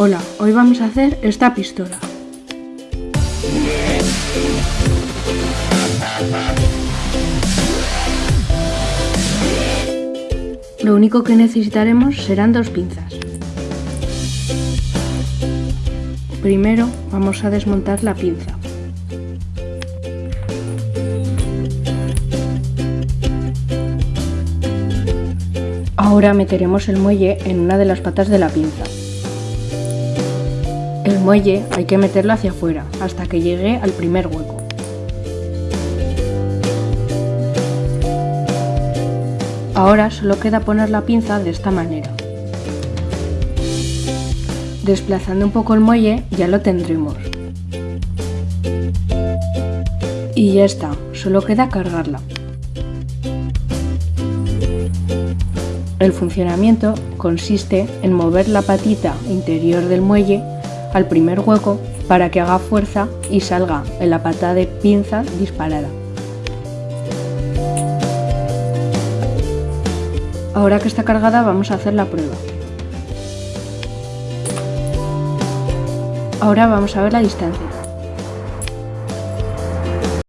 Hola, hoy vamos a hacer esta pistola. Lo único que necesitaremos serán dos pinzas. Primero vamos a desmontar la pinza. Ahora meteremos el muelle en una de las patas de la pinza. El muelle hay que meterlo hacia afuera hasta que llegue al primer hueco. Ahora solo queda poner la pinza de esta manera. Desplazando un poco el muelle ya lo tendremos. Y ya está, solo queda cargarla. El funcionamiento consiste en mover la patita interior del muelle al primer hueco para que haga fuerza y salga en la pata de pinza disparada. Ahora que está cargada vamos a hacer la prueba. Ahora vamos a ver la distancia.